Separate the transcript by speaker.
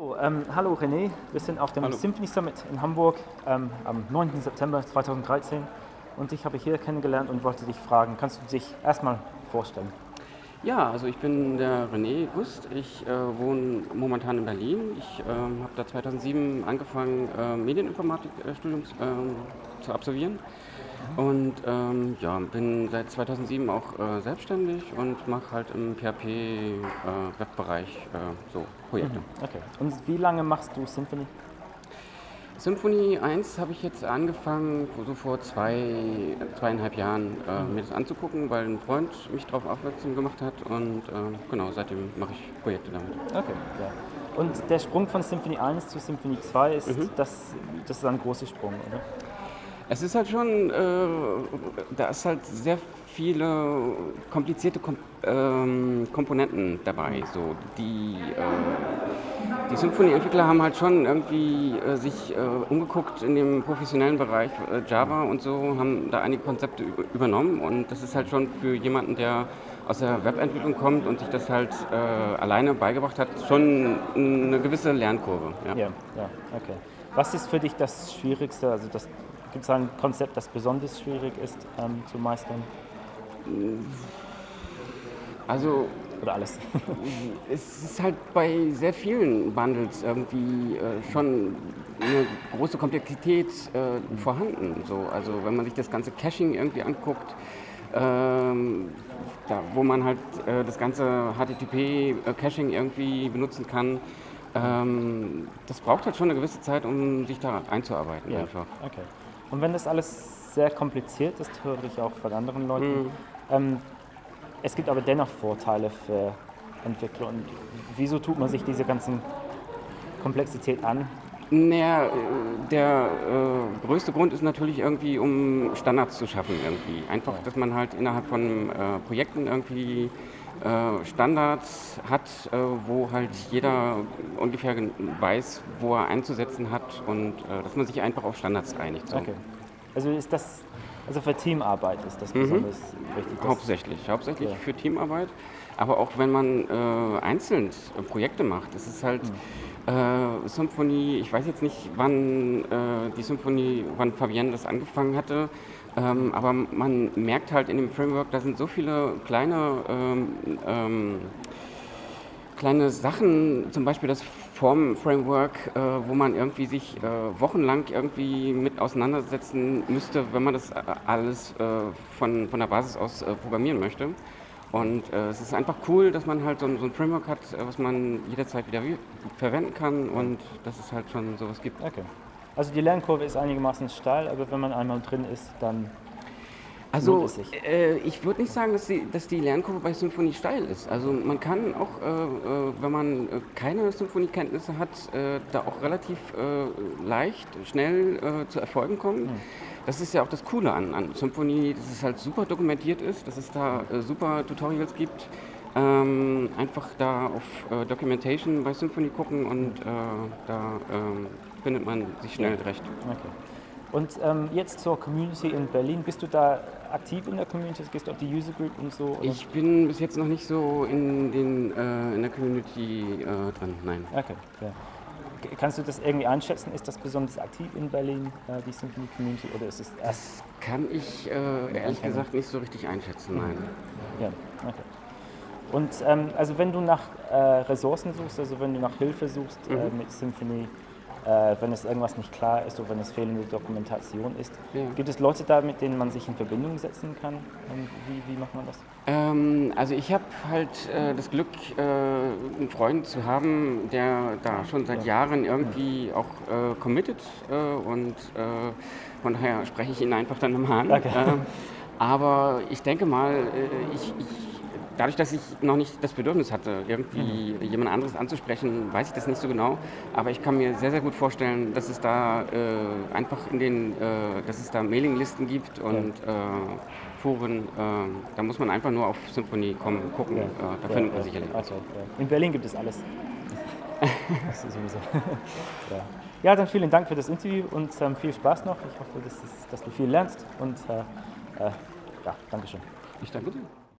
Speaker 1: Oh, ähm, hallo René, wir sind auf dem hallo. Symphony Summit in Hamburg ähm, am 9. September 2013 und ich habe hier kennengelernt und wollte dich fragen, kannst du dich erstmal vorstellen?
Speaker 2: Ja, also ich bin der René Gust, ich äh, wohne momentan in Berlin. Ich äh, habe da 2007 angefangen, äh, Medieninformatikstudium äh, zu absolvieren und ähm, ja, bin seit 2007 auch äh, selbstständig und mache halt im PHP-Webbereich äh, äh, so Projekte. Mhm,
Speaker 1: okay. Und wie lange machst du Symphony?
Speaker 2: Symphony 1 habe ich jetzt angefangen, so vor zwei, zweieinhalb Jahren äh, mhm. mir das anzugucken, weil ein Freund mich darauf aufmerksam gemacht hat und äh, genau, seitdem mache ich Projekte damit.
Speaker 1: Okay, ja. Und der Sprung von Symphony 1 zu Symphony 2 ist, mhm. das, das ist ein großer Sprung, oder?
Speaker 2: Es ist halt schon, äh, da ist halt sehr viele komplizierte Kom ähm, Komponenten dabei. So, die äh, die Symphonieentwickler haben halt schon irgendwie äh, sich äh, umgeguckt in dem professionellen Bereich äh, Java und so, haben da einige Konzepte übernommen und das ist halt schon für jemanden, der aus der Webentwicklung kommt und sich das halt äh, alleine beigebracht hat, schon eine gewisse Lernkurve.
Speaker 1: Ja. ja, ja, okay. Was ist für dich das Schwierigste, also das Gibt es ein Konzept, das besonders schwierig ist ähm, zu meistern?
Speaker 2: Also
Speaker 1: oder alles?
Speaker 2: es ist halt bei sehr vielen Bundles irgendwie äh, schon eine große Komplexität äh, mhm. vorhanden. So, also wenn man sich das ganze Caching irgendwie anguckt, ähm, da, wo man halt äh, das ganze HTTP-Caching irgendwie benutzen kann, ähm, das braucht halt schon eine gewisse Zeit, um sich da einzuarbeiten
Speaker 1: ja.
Speaker 2: einfach.
Speaker 1: Okay. Und wenn das alles sehr kompliziert ist, höre ich auch von anderen Leuten, mhm. ähm, es gibt aber dennoch Vorteile für Entwickler. Und wieso tut man sich diese ganzen Komplexität an?
Speaker 2: Naja, der äh, größte Grund ist natürlich irgendwie, um Standards zu schaffen irgendwie. Einfach, dass man halt innerhalb von äh, Projekten irgendwie Standards hat, äh, wo halt jeder ungefähr weiß, wo er einzusetzen hat und äh, dass man sich einfach auf Standards einigt. So.
Speaker 1: Okay. Also ist das, also für Teamarbeit ist das mhm. besonders wichtig?
Speaker 2: Hauptsächlich, hauptsächlich ja. für Teamarbeit. Aber auch wenn man äh, einzeln Projekte macht, ist halt mhm. Äh, Symphonie, ich weiß jetzt nicht, wann äh, die Symphonie, wann Fabienne das angefangen hatte, ähm, aber man merkt halt in dem Framework, da sind so viele kleine, ähm, ähm, kleine Sachen, zum Beispiel das Form-Framework, äh, wo man irgendwie sich äh, wochenlang irgendwie mit auseinandersetzen müsste, wenn man das äh, alles äh, von, von der Basis aus äh, programmieren möchte. Und äh, es ist einfach cool, dass man halt so, so ein Framework hat, was man jederzeit wieder verwenden kann und dass es halt schon sowas gibt.
Speaker 1: Okay. Also die Lernkurve ist einigermaßen steil, aber wenn man einmal drin ist, dann
Speaker 2: also äh, ich würde nicht sagen, dass die, dass die, Lernkurve bei Symphonie steil ist. Also man kann auch, äh, äh wenn man äh, keine Symphoniekenntnisse hat, äh, da auch relativ äh, leicht, schnell zu Erfolgen kommen. Mhm. Das ist ja auch das Coole an, an Symphonie, dass es halt super dokumentiert ist, dass es da super Tutorials gibt. Ähm, einfach da auf Documentation bei Symphony gucken und da ähm, findet man sich schnell recht.
Speaker 1: Okay. Und ähm, jetzt zur Community in Berlin. Bist du da aktiv in der Community? Gehst du auf die User Group und so?
Speaker 2: Oder? Ich bin bis jetzt noch nicht so in, den, äh, in der Community äh, dran, nein.
Speaker 1: Okay, ja. Kannst du das irgendwie einschätzen? Ist das besonders aktiv in Berlin, äh, die Symphony Community, oder ist es
Speaker 2: Das kann ich äh, ehrlich gesagt nicht so richtig einschätzen, nein.
Speaker 1: Ja, okay. Und ähm, also wenn du nach äh, Ressourcen suchst, also wenn du nach Hilfe suchst äh, mhm. mit Symphony, äh, wenn es irgendwas nicht klar ist oder wenn es fehlende Dokumentation ist. Ja. Gibt es Leute da, mit denen man sich in Verbindung setzen kann? Wie, wie macht man das?
Speaker 2: Ähm, also ich habe halt äh, das Glück, äh, einen Freund zu haben, der da schon seit ja. Jahren irgendwie auch äh, committed äh, und äh, von daher spreche ich ihn einfach dann nochmal an. Okay. aber ich denke mal, ich, ich dadurch, dass ich noch nicht das Bedürfnis hatte, irgendwie mhm. jemand anderes anzusprechen, weiß ich das nicht so genau. Aber ich kann mir sehr, sehr gut vorstellen, dass es da äh, einfach in den, äh, dass es da Mailinglisten gibt und ja. äh, Foren. Äh, da muss man einfach nur auf Symphonie kommen, gucken. Ja. Äh, da ja, findet man sicherlich.
Speaker 1: Okay, in Berlin gibt es alles. das ist sowieso. ja. ja, dann vielen Dank für das Interview und ähm, viel Spaß noch. Ich hoffe, dass, dass, du viel lernst und äh, ja, Dankeschön.
Speaker 2: Ich danke dir.